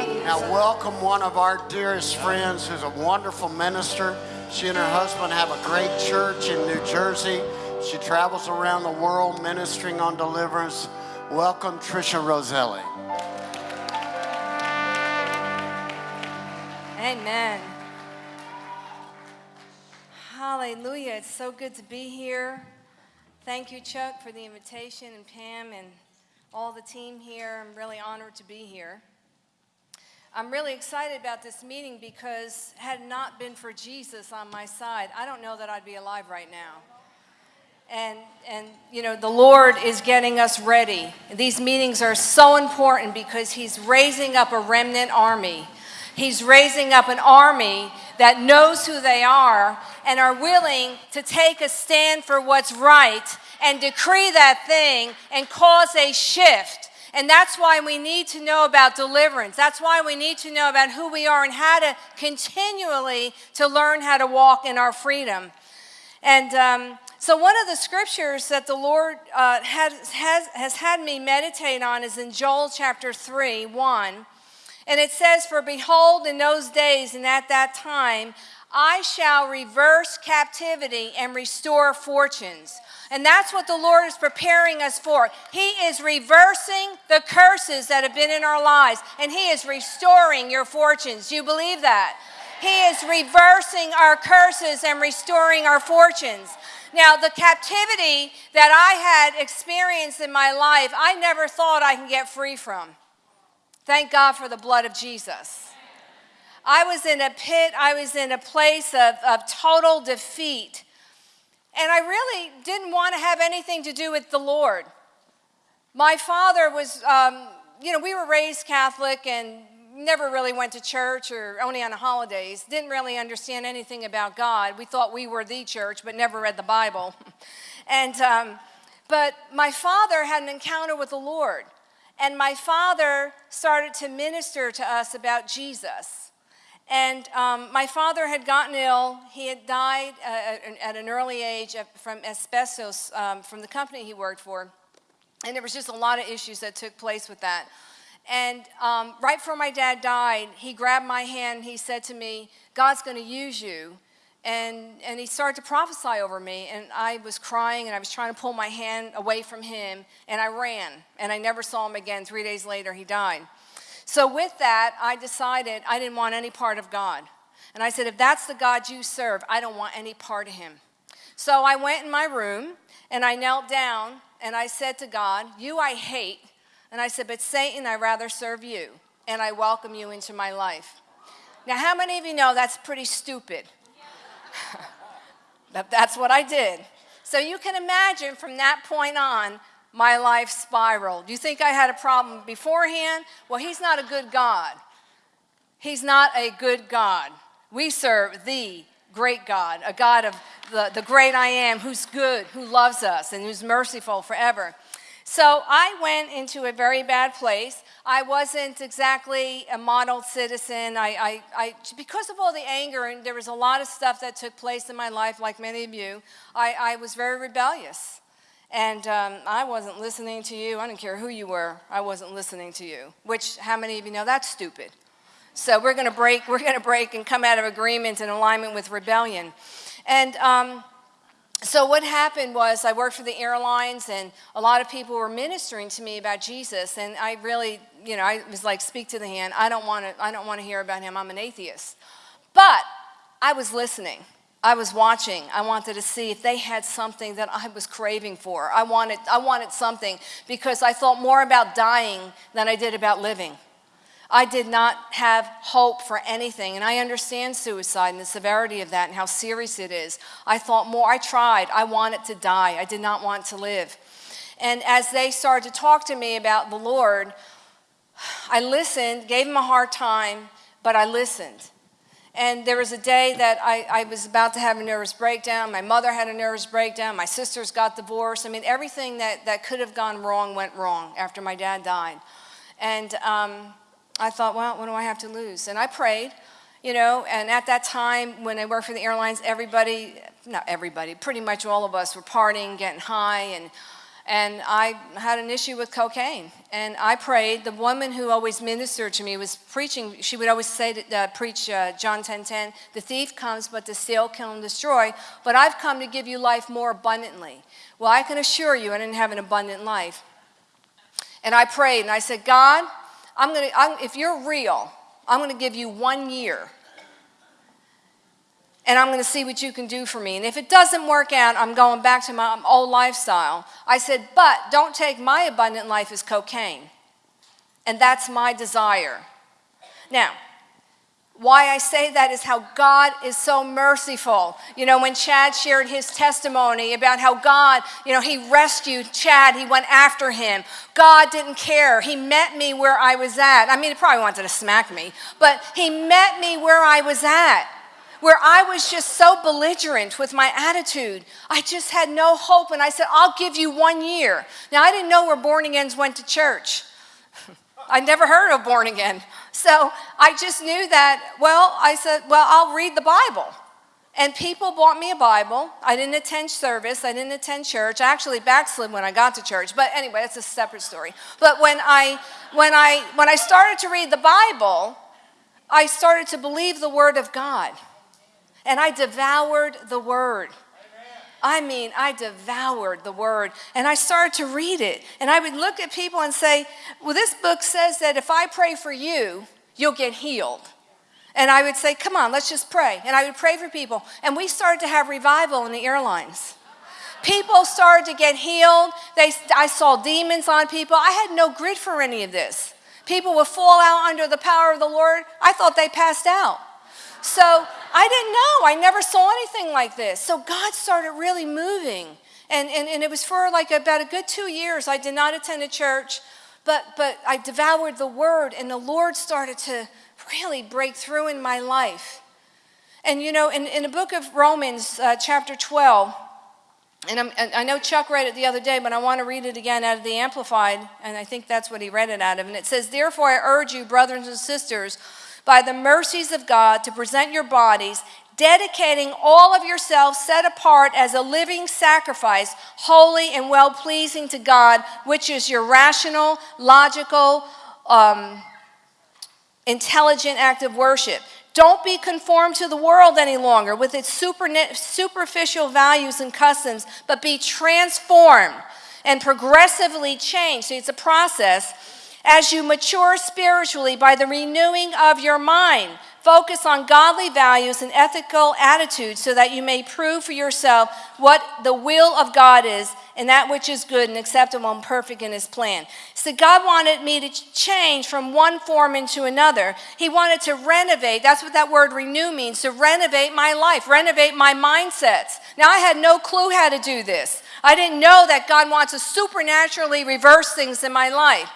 Now, welcome one of our dearest friends who's a wonderful minister. She and her husband have a great church in New Jersey. She travels around the world ministering on deliverance. Welcome, Trisha Roselli. Amen. Hallelujah. It's so good to be here. Thank you, Chuck, for the invitation, and Pam, and all the team here. I'm really honored to be here. I'm really excited about this meeting because had not been for Jesus on my side, I don't know that I'd be alive right now. And, and you know, the Lord is getting us ready. These meetings are so important because He's raising up a remnant army. He's raising up an army that knows who they are and are willing to take a stand for what's right and decree that thing and cause a shift. And that's why we need to know about deliverance. That's why we need to know about who we are and how to continually to learn how to walk in our freedom. And um, so one of the scriptures that the Lord uh, has, has, has had me meditate on is in Joel chapter 3, 1. And it says, For behold, in those days and at that time, I shall reverse captivity and restore fortunes. And that's what the Lord is preparing us for. He is reversing the curses that have been in our lives, and He is restoring your fortunes. Do you believe that? He is reversing our curses and restoring our fortunes. Now, the captivity that I had experienced in my life, I never thought I can get free from. Thank God for the blood of Jesus. I was in a pit, I was in a place of, of total defeat. And I really didn't want to have anything to do with the Lord. My father was, um, you know, we were raised Catholic and never really went to church or only on the holidays, didn't really understand anything about God. We thought we were the church, but never read the Bible. and, um, but my father had an encounter with the Lord. And my father started to minister to us about Jesus. And um, my father had gotten ill. He had died uh, at an early age from asbestos um, from the company he worked for. And there was just a lot of issues that took place with that. And um, right before my dad died, he grabbed my hand. He said to me, God's going to use you. And, and he started to prophesy over me. And I was crying and I was trying to pull my hand away from him. And I ran. And I never saw him again. Three days later, he died. So, with that, I decided I didn't want any part of God. And I said, if that's the God you serve, I don't want any part of him. So I went in my room and I knelt down and I said to God, You I hate. And I said, But Satan, I rather serve you. And I welcome you into my life. Now, how many of you know that's pretty stupid? that's what I did. So you can imagine from that point on, my life spiraled. You think I had a problem beforehand? Well, He's not a good God. He's not a good God. We serve the great God, a God of the, the great I am, who's good, who loves us, and who's merciful forever. So I went into a very bad place. I wasn't exactly a model citizen. I, I, I, because of all the anger, and there was a lot of stuff that took place in my life, like many of you, I, I was very rebellious. And um, I wasn't listening to you. I didn't care who you were. I wasn't listening to you. Which, how many of you know that's stupid? So we're going to break. We're going to break and come out of agreement and alignment with rebellion. And um, so what happened was I worked for the airlines, and a lot of people were ministering to me about Jesus. And I really, you know, I was like, "Speak to the hand. I don't want to. I don't want to hear about him. I'm an atheist." But I was listening. I was watching. I wanted to see if they had something that I was craving for. I wanted, I wanted something because I thought more about dying than I did about living. I did not have hope for anything, and I understand suicide and the severity of that and how serious it is. I thought more, I tried. I wanted to die. I did not want to live. And as they started to talk to me about the Lord, I listened, gave them a hard time, but I listened. And there was a day that I, I, was about to have a nervous breakdown. My mother had a nervous breakdown. My sisters got divorced. I mean, everything that, that could have gone wrong went wrong after my dad died. And um, I thought, well, what do I have to lose? And I prayed, you know, and at that time when I worked for the airlines, everybody, not everybody, pretty much all of us were partying, getting high. And, and I had an issue with cocaine. And I prayed. The woman who always ministered to me was preaching. She would always say, to, uh, preach uh, John 10 10, the thief comes but to steal, kill, and destroy. But I've come to give you life more abundantly. Well, I can assure you I didn't have an abundant life. And I prayed and I said, God, I'm gonna, I'm, if you're real, I'm to give you one year and I'm going to see what you can do for me. And if it doesn't work out, I'm going back to my old lifestyle. I said, but don't take my abundant life as cocaine. And that's my desire. Now, why I say that is how God is so merciful. You know, when Chad shared his testimony about how God, you know, he rescued Chad, he went after him. God didn't care. He met me where I was at. I mean, he probably wanted to smack me, but he met me where I was at where I was just so belligerent with my attitude. I just had no hope, and I said, I'll give you one year. Now, I didn't know where born agains went to church. I never heard of born again. So I just knew that, well, I said, well, I'll read the Bible. And people bought me a Bible. I didn't attend service. I didn't attend church. I actually backslid when I got to church. But anyway, that's a separate story. But when I, when I, when I started to read the Bible, I started to believe the Word of God. And I devoured the word. I mean, I devoured the word and I started to read it. And I would look at people and say, Well, this book says that if I pray for you, you'll get healed. And I would say, Come on, let's just pray. And I would pray for people. And we started to have revival in the airlines. People started to get healed. They, I saw demons on people. I had no grit for any of this. People would fall out under the power of the Lord. I thought they passed out. So I didn't know. I never saw anything like this. So God started really moving. And, and, and it was for like about a good two years. I did not attend a church, but, but I devoured the word, and the Lord started to really break through in my life. And you know, in, in the book of Romans, uh, chapter 12, and, and, i know Chuck read it the other day, but I want to read it again out of the Amplified, and I think that's what he read it out of. And it says, Therefore, I urge you, brothers and sisters, by the mercies of God to present your bodies, dedicating all of yourselves set apart as a living sacrifice, holy and well pleasing to God, which is your rational, logical, um, intelligent act of worship. Don't be conformed to the world any longer with its superficial values and customs, but be transformed and progressively changed. So it's a process as you mature spiritually by the renewing of your mind. Focus on godly values and ethical attitudes so that you may prove for yourself what the will of God is and that which is good and acceptable and perfect in His plan. So, God wanted me to change from one form into another. He wanted to renovate. That's what that word renew means to renovate my life, renovate my mindsets. Now, I had no clue how to do this. I didn't know that God wants to supernaturally reverse things in my life.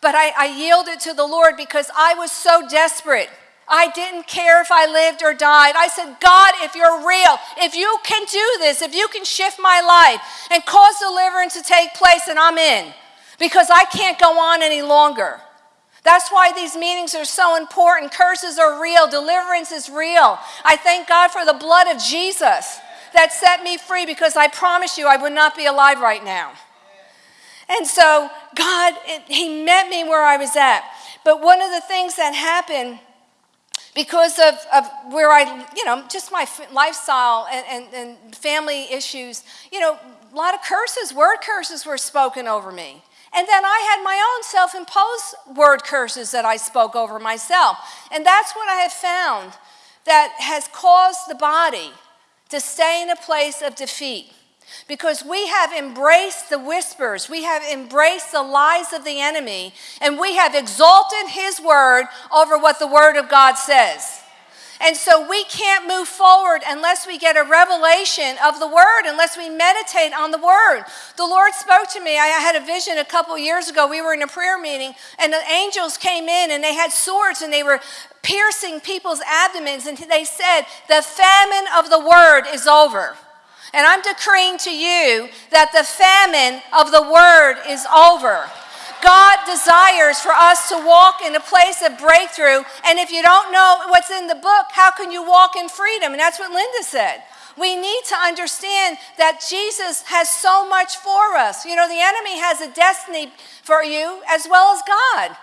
But I, I yielded to the Lord because I was so desperate. I didn't care if I lived or died. I said, God, if you're real, if you can do this, if you can shift my life and cause deliverance to take place, and I'm in because I can't go on any longer. That's why these meetings are so important. Curses are real, deliverance is real. I thank God for the blood of Jesus that set me free because I promise you I would not be alive right now. And so God, it, He met me where I was at. But one of the things that happened because of, of where I, you know, just my lifestyle and, and, and family issues, you know, a lot of curses, word curses were spoken over me. And then I had my own self imposed word curses that I spoke over myself. And that's what I have found that has caused the body to stay in a place of defeat because we have embraced the whispers, we have embraced the lies of the enemy, and we have exalted his word over what the word of God says. And so we can't move forward unless we get a revelation of the word, unless we meditate on the word. The Lord spoke to me. I had a vision a couple years ago. We were in a prayer meeting, and the angels came in and they had swords and they were piercing people's abdomens, and they said, The famine of the word is over. And I'm decreeing to you that the famine of the word is over. God desires for us to walk in a place of breakthrough. And if you don't know what's in the book, how can you walk in freedom? And that's what Linda said. We need to understand that Jesus has so much for us. You know, the enemy has a destiny for you as well as God.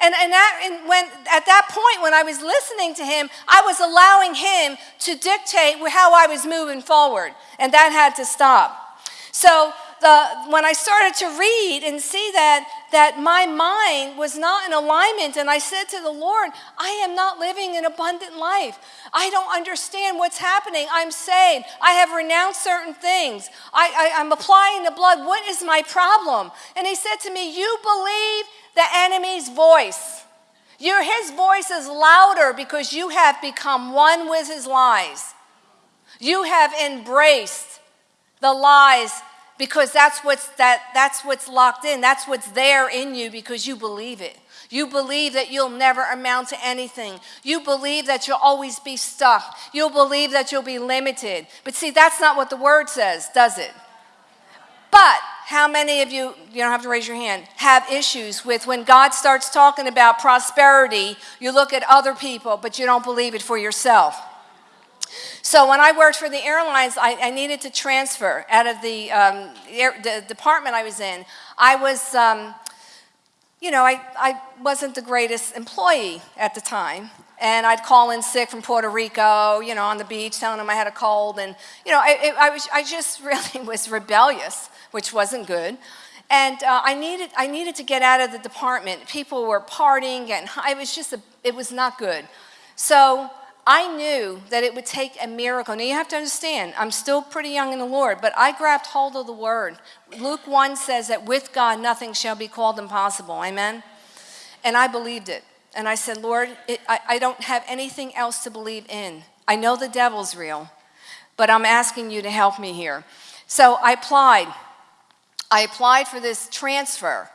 And, and, that, and when, at that point, when I was listening to him, I was allowing him to dictate how I was moving forward. And that had to stop. So the, when I started to read and see that, that my mind was not in alignment, and I said to the Lord, I am not living an abundant life. I don't understand what's happening. I'm saved. I have renounced certain things. I, I, I'm applying the blood. What is my problem? And he said to me, You believe the enemy's voice. Your, his voice is louder because you have become one with his lies. You have embraced the lies because that's what's, that, that's what's locked in. That's what's there in you because you believe it. You believe that you'll never amount to anything. You believe that you'll always be stuck. You'll believe that you'll be limited. But see, that's not what the word says, does it? But how many of you, you don't have to raise your hand, have issues with when God starts talking about prosperity, you look at other people, but you don't believe it for yourself? So when I worked for the airlines, I, I needed to transfer out of the, um, air, the, department I was in. I was, um, you know, I, I wasn't the greatest employee at the time. And I'd call in sick from Puerto Rico, you know, on the beach, telling them I had a cold. And, you know, I, I, was, I just really was rebellious, which wasn't good. And uh, I, needed, I needed to get out of the department. People were partying, and it was just, a, it was not good. So I knew that it would take a miracle. Now you have to understand, I'm still pretty young in the Lord, but I grabbed hold of the word. Luke 1 says that with God nothing shall be called impossible. Amen? And I believed it. And I said, Lord, it, I, I don't have anything else to believe in. I know the devil's real, but I'm asking you to help me here. So I applied. I applied for this transfer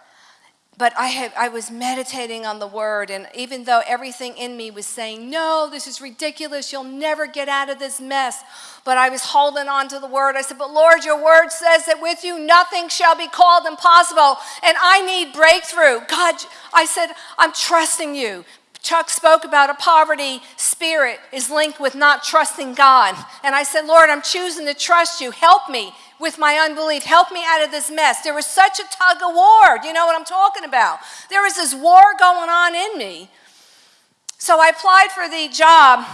but I, had, I was meditating on the word, and even though everything in me was saying, No, this is ridiculous, you'll never get out of this mess, but I was holding on to the word. I said, But Lord, your word says that with you nothing shall be called impossible, and I need breakthrough. God, I said, I'm trusting you. Chuck spoke about a poverty spirit is linked with not trusting God. And I said, Lord, I'm choosing to trust you. Help me with my unbelief. Help me out of this mess. There was such a tug of war. Do you know what I'm talking about? There was this war going on in me. So I applied for the job,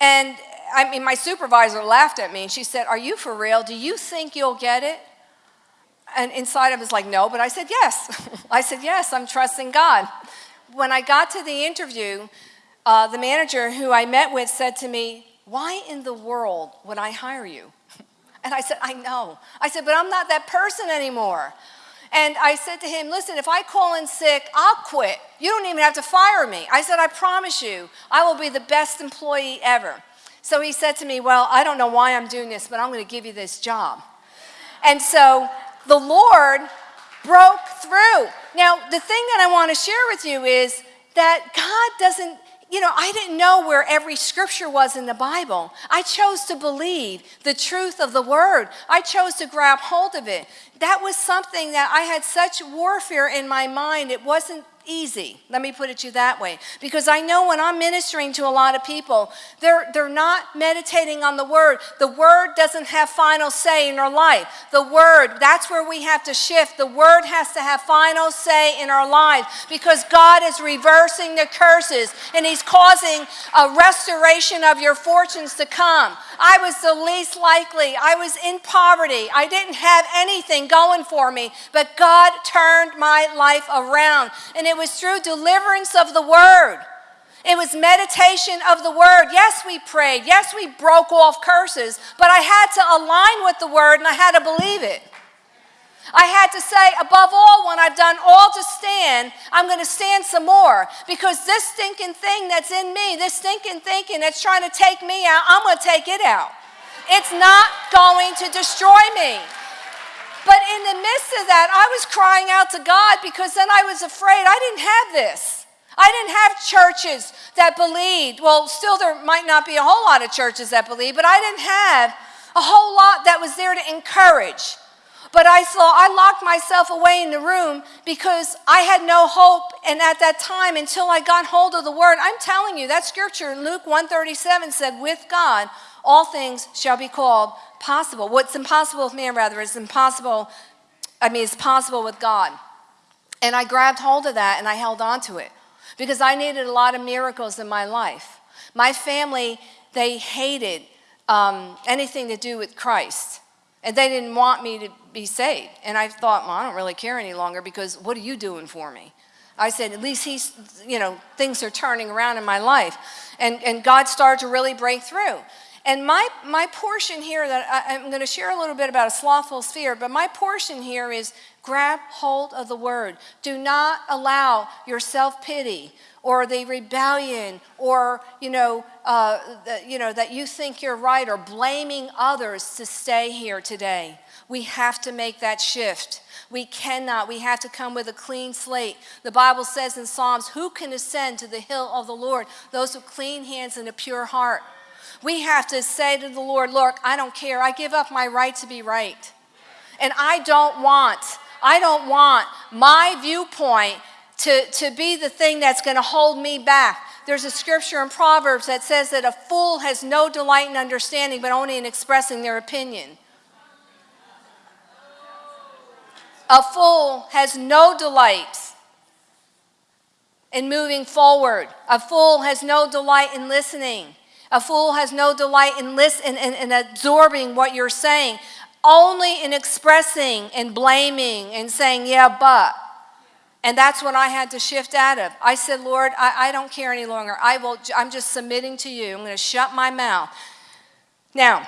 and I mean, my supervisor laughed at me and she said, Are you for real? Do you think you'll get it? And inside I was like, No, but I said, Yes. I said, Yes, I'm trusting God. When I got to the interview, uh, the manager who I met with said to me, Why in the world would I hire you? And I said, I know. I said, but I'm not that person anymore. And I said to him, listen, if I call in sick, I'll quit. You don't even have to fire me. I said, I promise you, I will be the best employee ever. So he said to me, well, I don't know why I'm doing this, but I'm going to give you this job. And so the Lord broke through. Now, the thing that I want to share with you is that God doesn't you know, I didn't know where every scripture was in the Bible. I chose to believe the truth of the word. I chose to grab hold of it. That was something that I had such warfare in my mind. It wasn't easy. Let me put it to you that way. Because I know when I'm ministering to a lot of people, they're, they're not meditating on the word. The word doesn't have final say in our life. The word, that's where we have to shift. The word has to have final say in our lives because God is reversing the curses and He's causing a restoration of your fortunes to come. I was the least likely. I was in poverty. I didn't have anything going for me, but God turned my life around. And it was through deliverance of the word. It was meditation of the word. Yes, we prayed. Yes, we broke off curses, but I had to align with the word and I had to believe it. I had to say, above all, when I've done all to stand, I'm going to stand some more. Because this stinking thing that's in me, this stinking thinking that's trying to take me out, I'm going to take it out. It's not going to destroy me. The midst of that, I was crying out to God because then I was afraid I didn't have this. I didn't have churches that believed. Well, still, there might not be a whole lot of churches that believe, but I didn't have a whole lot that was there to encourage. But I saw, I locked myself away in the room because I had no hope. And at that time, until I got hold of the word, I'm telling you, that scripture in Luke 137 said, with God, all things shall be called possible. What's impossible with man, rather, is impossible, I mean, it's possible with God. And I grabbed hold of that and I held on to it because I needed a lot of miracles in my life. My family, they hated um, anything to do with Christ. And they didn't want me to be saved. And I thought, well, I don't really care any longer because what are you doing for me? I said, at least he's, you know, things are turning around in my life. And, and God started to really break through. And my, my portion here that I, I'm going to share a little bit about a slothful sphere, but my portion here is grab hold of the word. Do not allow your self pity or the rebellion or, you know, uh, the, you know, that you think you're right or blaming others to stay here today. We have to make that shift. We cannot. We have to come with a clean slate. The Bible says in Psalms, Who can ascend to the hill of the Lord? Those with clean hands and a pure heart. We have to say to the Lord, Look, I don't care. I give up my right to be right. And I don't want, I don't want my viewpoint to, to be the thing that's going to hold me back. There's a scripture in Proverbs that says that a fool has no delight in understanding, but only in expressing their opinion. A fool has no delight in moving forward. A fool has no delight in listening. A fool has no delight in, listen, in, in, in absorbing what you're saying, only in expressing and blaming and saying, yeah, but. And that's what I had to shift out of. I said, Lord, I, I don't care any longer. I will, I'm just submitting to you. I'm going to shut my mouth. Now,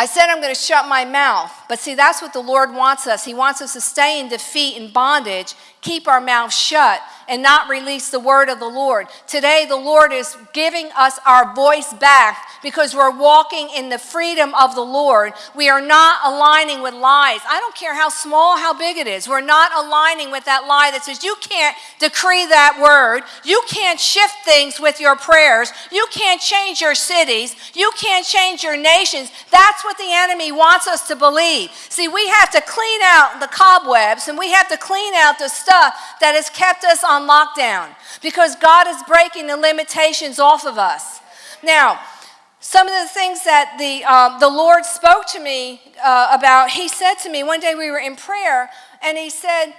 I said I'm going to shut my mouth, but see, that's what the Lord wants us. He wants us to stay in defeat and bondage, keep our mouth shut, and not release the word of the Lord. Today, the Lord is giving us our voice back because we're walking in the freedom of the Lord. We are not aligning with lies. I don't care how small, how big it is. We're not aligning with that lie that says you can't decree that word. You can't shift things with your prayers. You can't change your cities. You can't change your nations. That's what the enemy wants us to believe. See, we have to clean out the cobwebs and we have to clean out the stuff that has kept us on lockdown because God is breaking the limitations off of us. Now, some of the things that the, uh, the Lord spoke to me uh, about, He said to me, one day we were in prayer, and He said,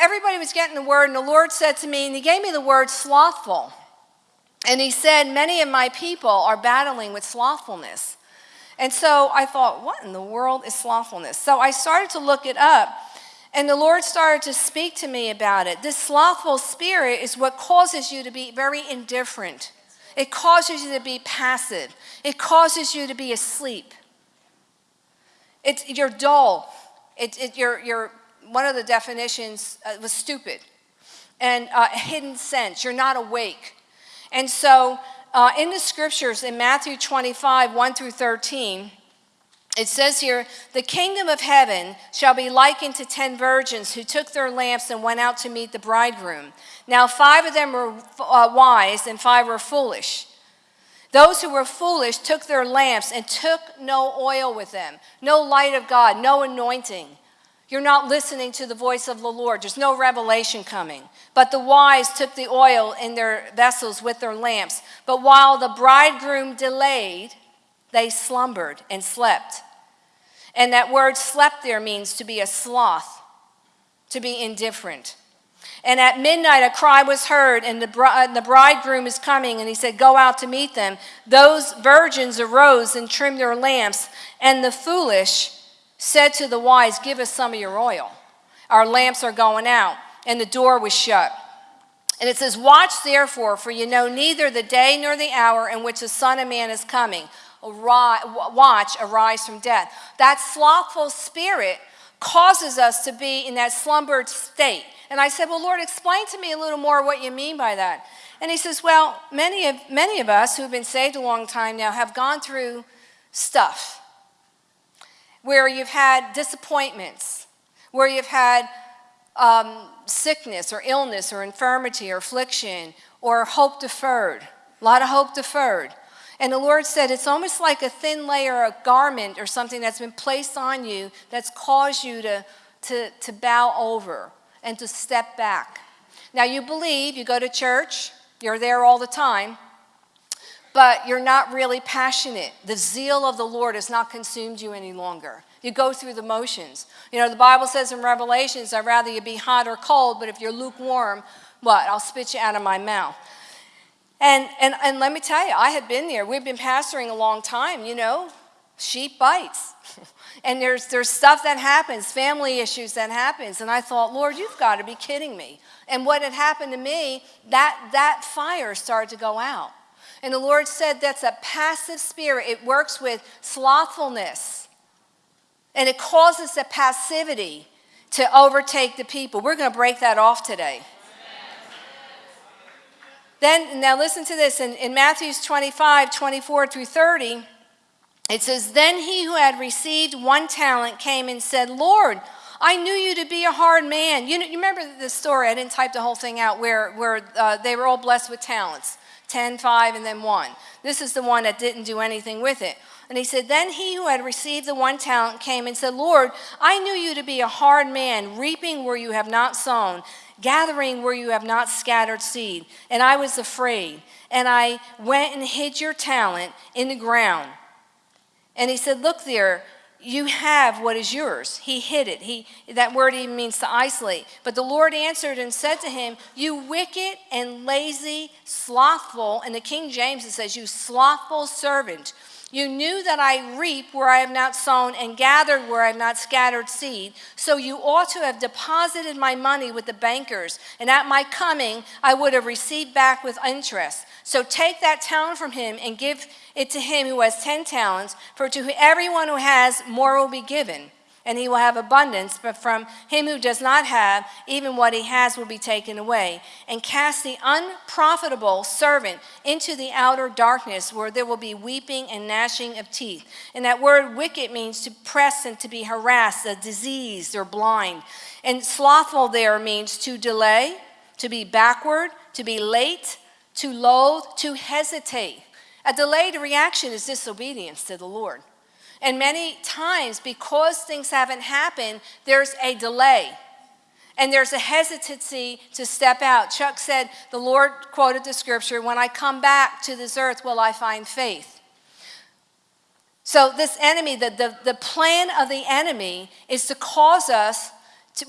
everybody was getting the word, and the Lord said to me, and He gave me the word slothful. And He said, many of my people are battling with slothfulness. And so I thought, what in the world is slothfulness? So I started to look it up. And the Lord started to speak to me about it. This slothful spirit is what causes you to be very indifferent. It causes you to be passive. It causes you to be asleep. It's, you're dull. It, it, you're, you're, one of the definitions uh, was stupid and uh, hidden sense. You're not awake. And so uh, in the scriptures in Matthew 25, 1 through 13, it says here, the kingdom of heaven shall be likened to ten virgins who took their lamps and went out to meet the bridegroom. Now, five of them were uh, wise and five were foolish. Those who were foolish took their lamps and took no oil with them, no light of God, no anointing. You're not listening to the voice of the Lord. There's no revelation coming. But the wise took the oil in their vessels with their lamps. But while the bridegroom delayed, they slumbered and slept. And that word slept there means to be a sloth, to be indifferent. And at midnight, a cry was heard, and the, the bridegroom is coming, and he said, Go out to meet them. Those virgins arose and trimmed their lamps, and the foolish said to the wise, Give us some of your oil. Our lamps are going out. And the door was shut. And it says, Watch therefore, for you know neither the day nor the hour in which the Son of Man is coming watch arise from death. That slothful spirit causes us to be in that slumbered state. And I said, Well, Lord, explain to me a little more what you mean by that. And he says, Well, many of, many of us who've been saved a long time now have gone through stuff where you've had disappointments, where you've had um, sickness or illness or infirmity or affliction or hope deferred, a lot of hope deferred. And the Lord said, it's almost like a thin layer of garment or something that's been placed on you that's caused you to, to, to bow over and to step back. Now, you believe, you go to church, you're there all the time, but you're not really passionate. The zeal of the Lord has not consumed you any longer. You go through the motions. You know, the Bible says in Revelations, I'd rather you be hot or cold, but if you're lukewarm, what? I'll spit you out of my mouth. And, and, and let me tell you, I had been there. We've been pastoring a long time, you know, sheep bites. and there's, there's stuff that happens, family issues that happens. And I thought, Lord, you've got to be kidding me. And what had happened to me, that, that fire started to go out. And the Lord said that's a passive spirit. It works with slothfulness. And it causes a passivity to overtake the people. We're going to break that off today. Then, now listen to this. In, in Matthew's 25, 24 through 30, it says, Then he who had received one talent came and said, Lord, I knew you to be a hard man. You, know, you remember the story, I didn't type the whole thing out, where, where uh, they were all blessed with talents 10, 5, and then 1. This is the one that didn't do anything with it. And he said, Then he who had received the one talent came and said, Lord, I knew you to be a hard man, reaping where you have not sown, gathering where you have not scattered seed. And I was afraid. And I went and hid your talent in the ground. And he said, Look there, you have what is yours. He hid it. He, that word even means to isolate. But the Lord answered and said to him, You wicked and lazy, slothful, and the King James it says, You slothful servant. You knew that I reap where I have not sown and gathered where I have not scattered seed. So you ought to have deposited my money with the bankers, and at my coming I would have received back with interest. So take that talent from him and give it to him who has ten talents, for to everyone who has, more will be given and he will have abundance, but from him who does not have, even what he has will be taken away. And cast the unprofitable servant into the outer darkness, where there will be weeping and gnashing of teeth. And that word wicked means to press and to be harassed, a diseased or blind. And slothful there means to delay, to be backward, to be late, to loathe, to hesitate. A delayed reaction is disobedience to the Lord. And many times, because things haven't happened, there's a delay. And there's a hesitancy to step out. Chuck said, the Lord quoted the scripture, When I come back to this earth, will I find faith? So, this enemy, the, the, the plan of the enemy is to cause us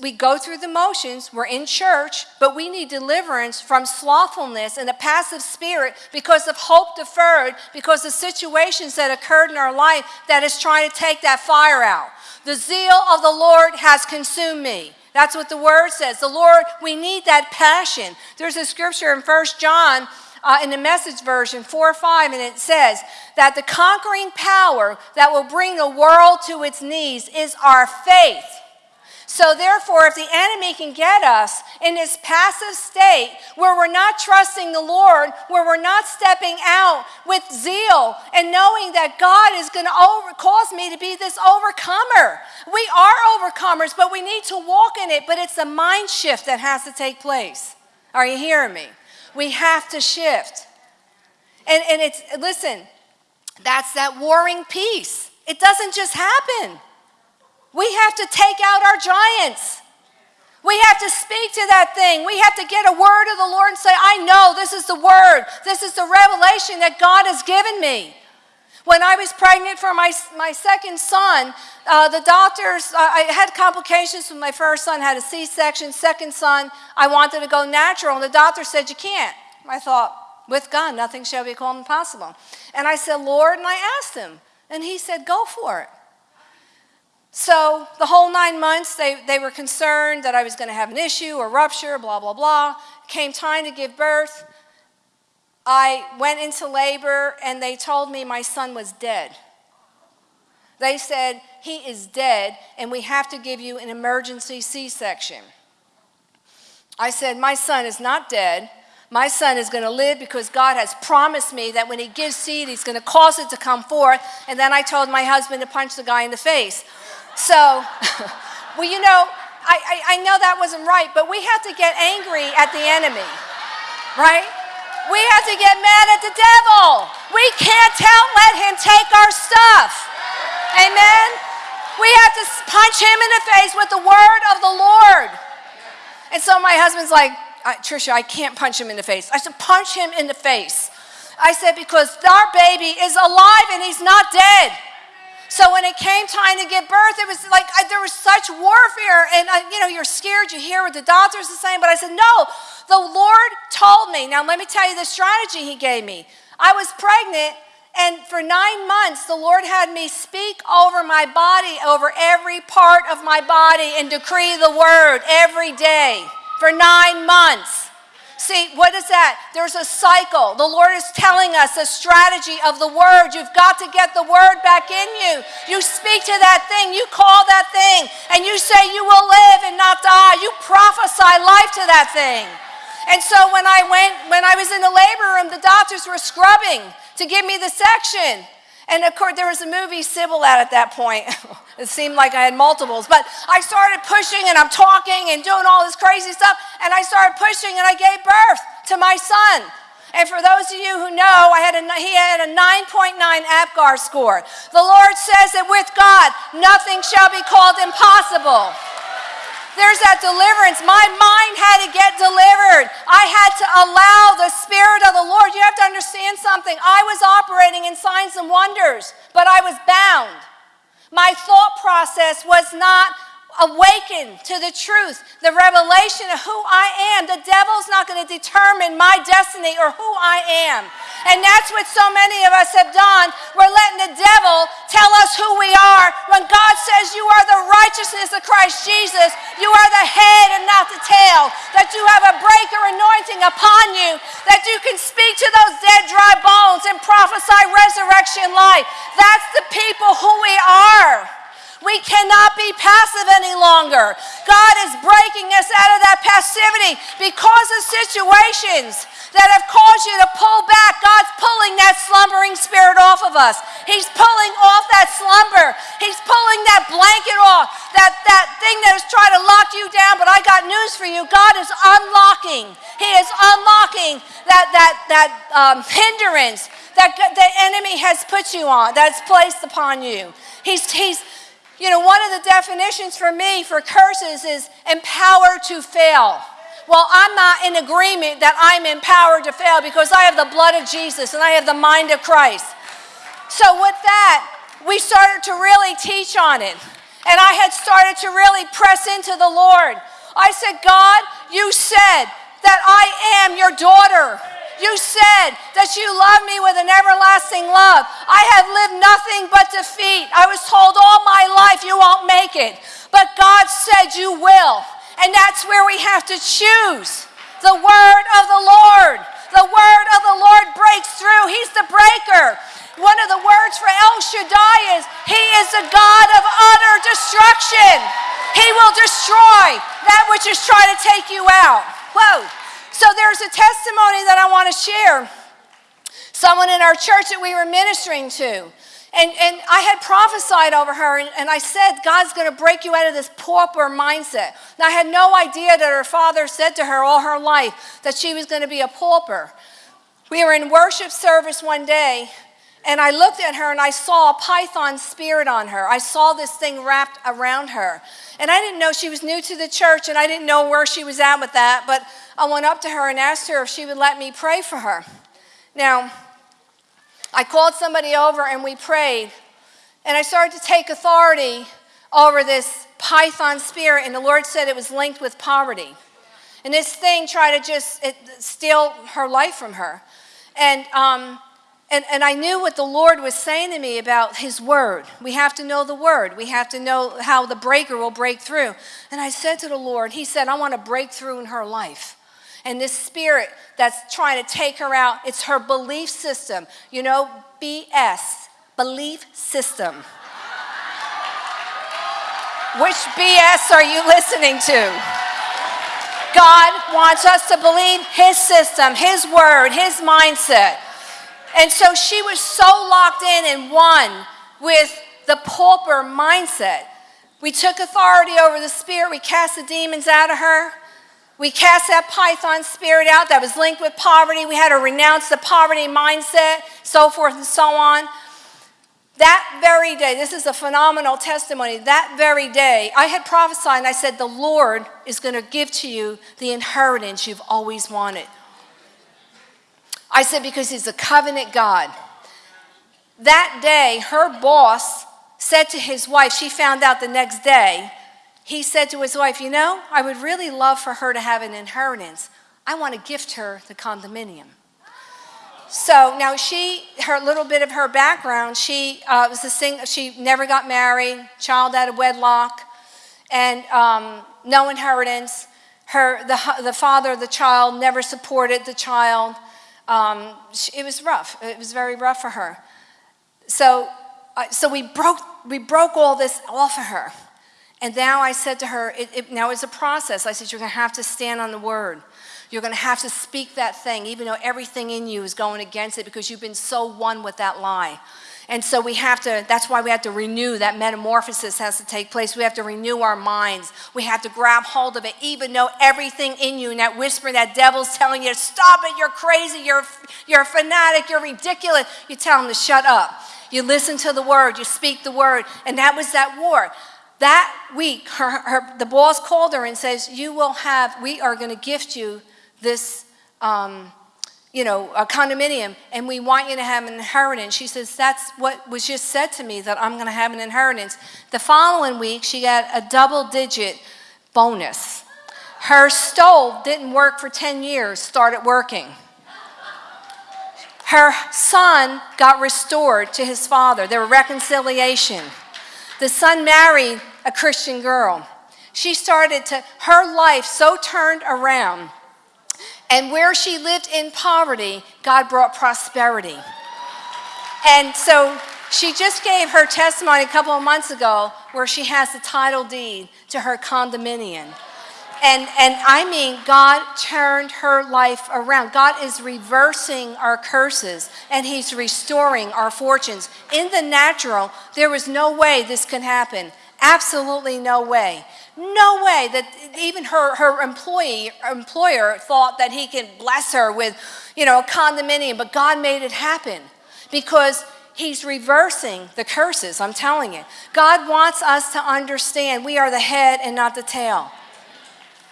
we go through the motions, we're in church, but we need deliverance from slothfulness and a passive spirit because of hope deferred, because of situations that occurred in our life that is trying to take that fire out. The zeal of the Lord has consumed me. That's what the word says. The Lord, we need that passion. There's a scripture in First John uh, in the message version 4 or 5, and it says that the conquering power that will bring the world to its knees is our faith. So, therefore, if the enemy can get us in this passive state where we're not trusting the Lord, where we're not stepping out with zeal and knowing that God is going to cause me to be this overcomer, we are overcomers, but we need to walk in it. But it's a mind shift that has to take place. Are you hearing me? We have to shift. And, and it's, listen, that's that warring peace. It doesn't just happen. We have to take out our giants. We have to speak to that thing. We have to get a word of the Lord and say, I know this is the word. This is the revelation that God has given me. When I was pregnant for my, my second son, uh, the doctors, uh, I had complications with my first son, had a C section. Second son, I wanted to go natural, and the doctor said, You can't. I thought, With God, nothing shall be called impossible. And I said, Lord, and I asked him, and he said, Go for it. So the whole nine months, they, they were concerned that I was going to have an issue or rupture, blah, blah, blah. Came time to give birth. I went into labor and they told me my son was dead. They said, He is dead and we have to give you an emergency C section. I said, My son is not dead. My son is going to live because God has promised me that when he gives seed, he's going to cause it to come forth. And then I told my husband to punch the guy in the face. So, well, you know, I, I, I, know that wasn't right, but we have to get angry at the enemy, right? We have to get mad at the devil. We can't tell, let him take our stuff. Amen? We have to punch him in the face with the word of the Lord. And so my husband's like, Trisha, I can't punch him in the face. I said, punch him in the face. I said, because our baby is alive and he's not dead. So when it came time to give birth, it was like I, there was such warfare, and I, you know, you're scared. You hear what the doctors are saying, but I said, no. The Lord told me. Now let me tell you the strategy He gave me. I was pregnant, and for nine months, the Lord had me speak over my body, over every part of my body, and decree the word every day for nine months. See, what is that? There's a cycle. The Lord is telling us a strategy of the word. You've got to get the word back in you. You speak to that thing, you call that thing, and you say you will live and not die. You prophesy life to that thing. And so when I went, when I was in the labor room, the doctors were scrubbing to give me the section. And of course, there was a movie Sybil out at that point. it seemed like I had multiples. But I started pushing and I'm talking and doing all this crazy stuff. And I started pushing and I gave birth to my son. And for those of you who know, I had a, he had a 9.9 APGAR score. The Lord says that with God, nothing shall be called impossible. There's that deliverance. My mind had to get delivered. I had to allow the Spirit of the Lord. You have to understand something. I was operating in signs and wonders, but I was bound. My thought process was not awakened to the truth, the revelation of who I am. The devil's not going to determine my destiny or who I am. And that's what so many of us have done. We're letting the devil tell us who we are when God says you are the righteousness of Christ Jesus. You are the head and not the tail. That you have a breaker anointing upon you. That you can speak to those dead, dry bones and prophesy resurrection life. That's the people who we are. We cannot be passive any longer. God is breaking us out of that passivity because of situations that have caused you to pull back. God's pulling that slumbering spirit off of us. He's pulling off that slumber. He's pulling that blanket off, that, that thing that is trying to lock you down. But I got news for you. God is unlocking. He is unlocking that, that, that um, hindrance that the enemy has put you on, that's placed upon you. He's, he's, you know, one of the definitions for me for curses is empowered to fail. Well, I'm not in agreement that I'm empowered to fail because I have the blood of Jesus and I have the mind of Christ. So, with that, we started to really teach on it. And I had started to really press into the Lord. I said, God, you said that I am your daughter. You said that you love me with an everlasting love. I have lived nothing but defeat. I was told all my life you won't make it. But God said you will. And that's where we have to choose the word of the Lord. The word of the Lord breaks through. He's the breaker. One of the words for El Shaddai is He is the God of utter destruction. He will destroy that which is trying to take you out. Whoa. So there's a testimony that I want to share. Someone in our church that we were ministering to. And, and I had prophesied over her, and, and I said, God's going to break you out of this pauper mindset. And I had no idea that her father said to her all her life that she was going to be a pauper. We were in worship service one day, and I looked at her and I saw a python spirit on her. I saw this thing wrapped around her. And I didn't know she was new to the church, and I didn't know where she was at with that, but I went up to her and asked her if she would let me pray for her. Now, I called somebody over and we prayed, and I started to take authority over this python spirit, and the Lord said it was linked with poverty. And this thing tried to just it, steal her life from her. And, um, and, and I knew what the Lord was saying to me about His Word. We have to know the Word. We have to know how the breaker will break through. And I said to the Lord, He said, I want to break through in her life and this spirit that's trying to take her out, it's her belief system. You know, BS, belief system. Which BS are you listening to? God wants us to believe His system, His word, His mindset. And so she was so locked in and one with the pauper mindset. We took authority over the spirit, we cast the demons out of her. We cast that python spirit out that was linked with poverty. We had to renounce the poverty mindset, so forth and so on. That very day, this is a phenomenal testimony. That very day, I had prophesied and I said, The Lord is going to give to you the inheritance you've always wanted. I said, Because He's a covenant God. That day, her boss said to his wife, she found out the next day, he said to his wife, You know, I would really love for her to have an inheritance. I want to gift her the condominium. So now she, her little bit of her background, she uh, was a sing, she never got married, child out of wedlock, and um, no inheritance. Her, the, the father of the child never supported the child. Um, it was rough. It was very rough for her. So, uh, so we broke, we broke all this off of her. And now I said to her, it, it, now it's a process. I said, you're going to have to stand on the word. You're going to have to speak that thing, even though everything in you is going against it because you've been so one with that lie. And so we have to, that's why we have to renew, that metamorphosis has to take place. We have to renew our minds. We have to grab hold of it, even though everything in you and that whisper, that devil's telling you, stop it, you're crazy, you're, you're a fanatic, you're ridiculous. You tell him to shut up. You listen to the word, you speak the word. And that was that war. That week, her, her, the boss called her and says, you will have, we are going to gift you this, um, you know, a condominium, and we want you to have an inheritance. She says, That's what was just said to me, that I'm going to have an inheritance. The following week, she got a double digit bonus. Her stove didn't work for 10 years, started working. Her son got restored to his father. There was reconciliation. The son married a Christian girl. She started to, her life so turned around and where she lived in poverty, God brought prosperity. And so she just gave her testimony a couple of months ago where she has the title deed to her condominium. And, and I mean, God turned her life around. God is reversing our curses and He's restoring our fortunes. In the natural, there was no way this could happen. Absolutely no way. No way that even her, her employee, employer thought that he could bless her with, you know, a condominium, but God made it happen because he's reversing the curses, I'm telling you. God wants us to understand we are the head and not the tail.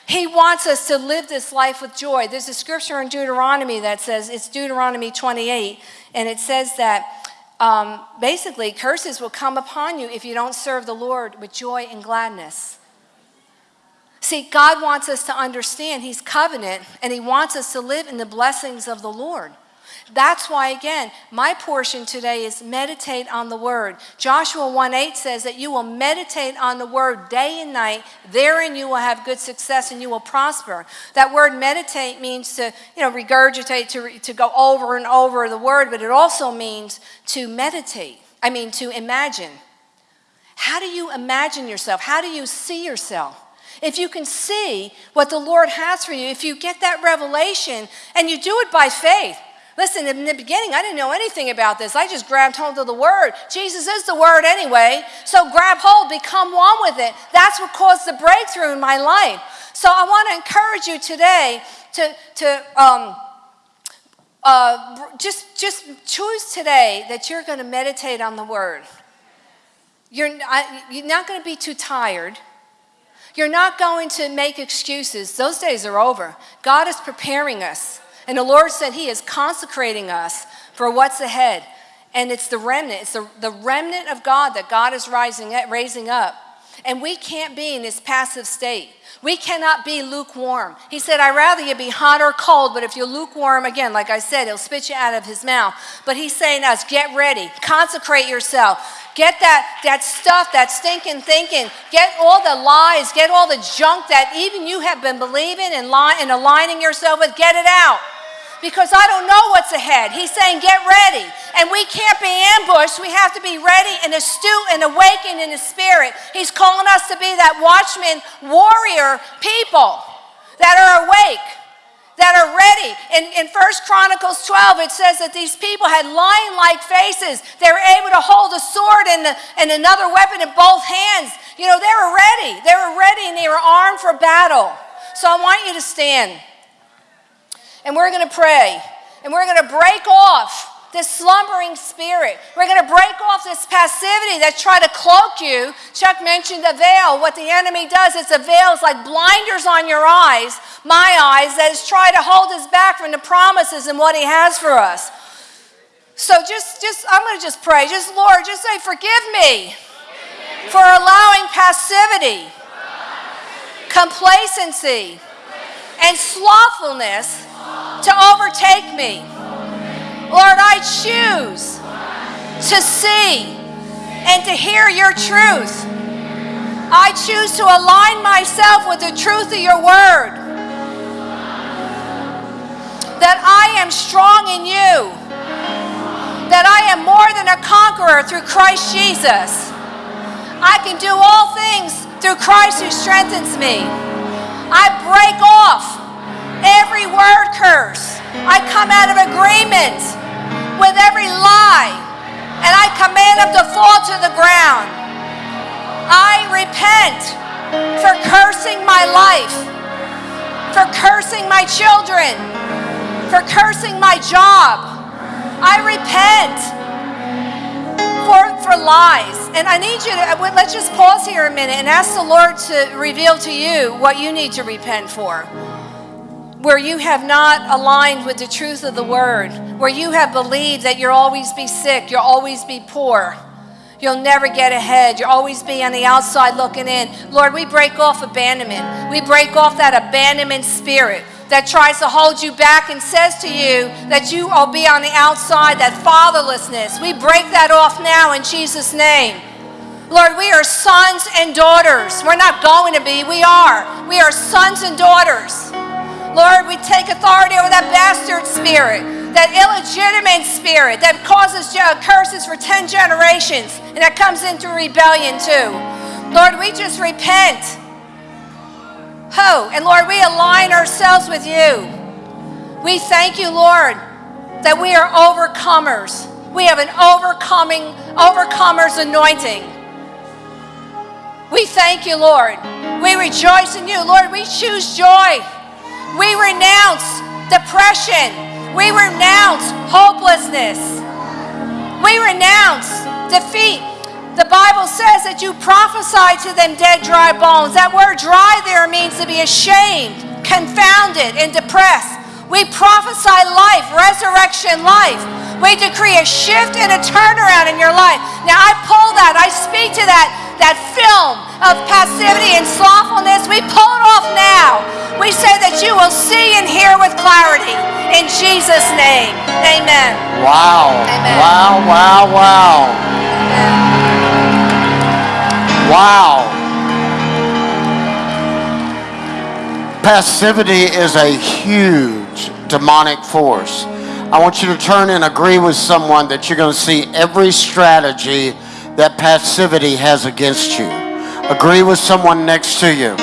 He wants us to live this life with joy. There's a scripture in Deuteronomy that says, it's Deuteronomy 28, and it says that um, basically curses will come upon you if you don't serve the Lord with joy and gladness. See, God wants us to understand He's covenant and He wants us to live in the blessings of the Lord. That's why, again, my portion today is meditate on the word. Joshua 1 8 says that you will meditate on the word day and night. Therein you will have good success and you will prosper. That word meditate means to, you know, regurgitate, to, to go over and over the word, but it also means to meditate. I mean, to imagine. How do you imagine yourself? How do you see yourself? If you can see what the Lord has for you, if you get that revelation and you do it by faith. Listen, in the beginning, I didn't know anything about this. I just grabbed hold of the Word. Jesus is the Word anyway. So grab hold, become one with it. That's what caused the breakthrough in my life. So I want to encourage you today to, to um, uh, just, just choose today that you're going to meditate on the Word. You're, you're not going to be too tired. You're not going to make excuses. Those days are over. God is preparing us. And the Lord said He is consecrating us for what's ahead. And it's the remnant, it's the, the remnant of God that God is rising, raising up. And we can't be in this passive state. We cannot be lukewarm. He said, I'd rather you be hot or cold, but if you're lukewarm, again, like I said, he'll spit you out of his mouth. But he's saying to us, get ready, consecrate yourself. Get that, that stuff, that stinking thinking. Get all the lies, get all the junk that even you have been believing and, li- and aligning yourself with, get it out because I don't know what's ahead. He's saying, get ready. And we can't be ambushed. We have to be ready and astute and awakened in the spirit. He's calling us to be that watchman, warrior people that are awake, that are ready. In, in 1 Chronicles 12, it says that these people had lion-like faces. They were able to hold a sword and, the, and another weapon in both hands. You know, they were ready. They were ready and they were armed for battle. So I want you to stand and we're going to pray and we're going to break off this slumbering spirit. We're going to break off this passivity that's trying to cloak you. Chuck mentioned a veil. What the enemy does is a veil is like blinders on your eyes, my eyes, that is trying to hold us back from the promises and what he has for us. So just, just I'm going to just pray. Just, Lord, just say, forgive me for allowing passivity, complacency, and slothfulness to overtake me. Lord, I choose to see and to hear your truth. I choose to align myself with the truth of your word. That I am strong in you. That I am more than a conqueror through Christ Jesus. I can do all things through Christ who strengthens me. I break off every word curse. I come out of agreement with every lie and I command them to fall to the ground. I repent for cursing my life, for cursing my children, for cursing my job. I repent for, for lies. And I need you to, uh, let's just pause here a minute and ask the Lord to reveal to you what you need to repent for where you have not aligned with the truth of the word, where you have believed that you'll always be sick, you'll always be poor, you'll never get ahead, you'll always be on the outside looking in. Lord, we break off abandonment. We break off that abandonment spirit that tries to hold you back and says to you that you will be on the outside, that fatherlessness. We break that off now in Jesus' name. Lord, we are sons and daughters. We're not going to be, we are. We are sons and daughters. Lord, we take authority over that bastard spirit, that illegitimate spirit that causes curses for 10 generations and that comes into rebellion too. Lord, we just repent. Oh, and Lord, we align ourselves with you. We thank you, Lord, that we are overcomers. We have an overcoming, overcomer's anointing. We thank you, Lord. We rejoice in you. Lord, we choose joy. We renounce depression. We renounce hopelessness. We renounce defeat. The Bible says that you prophesy to them dead, dry bones. That word dry there means to be ashamed, confounded, and depressed. We prophesy life, resurrection life. We decree a shift and a turnaround in your life. Now I pull that, I speak to that, that film of passivity and slothfulness. We pull it off now. We say that you will see and hear with clarity. In Jesus' name. Amen. Wow. Amen. Wow, wow, wow. Amen. Wow. Passivity is a huge demonic force. I want you to turn and agree with someone that you're going to see every strategy that passivity has against you. Agree with someone next to you.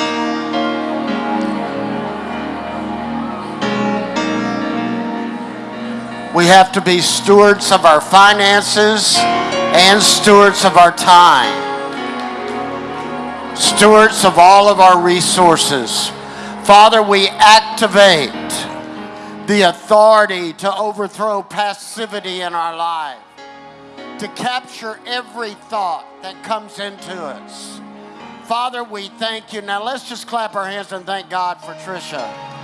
We have to be stewards of our finances and stewards of our time, stewards of all of our resources. Father, we activate the authority to overthrow passivity in our life, to capture every thought that comes into us. Father, we thank you. Now let's just clap our hands and thank God for Trisha.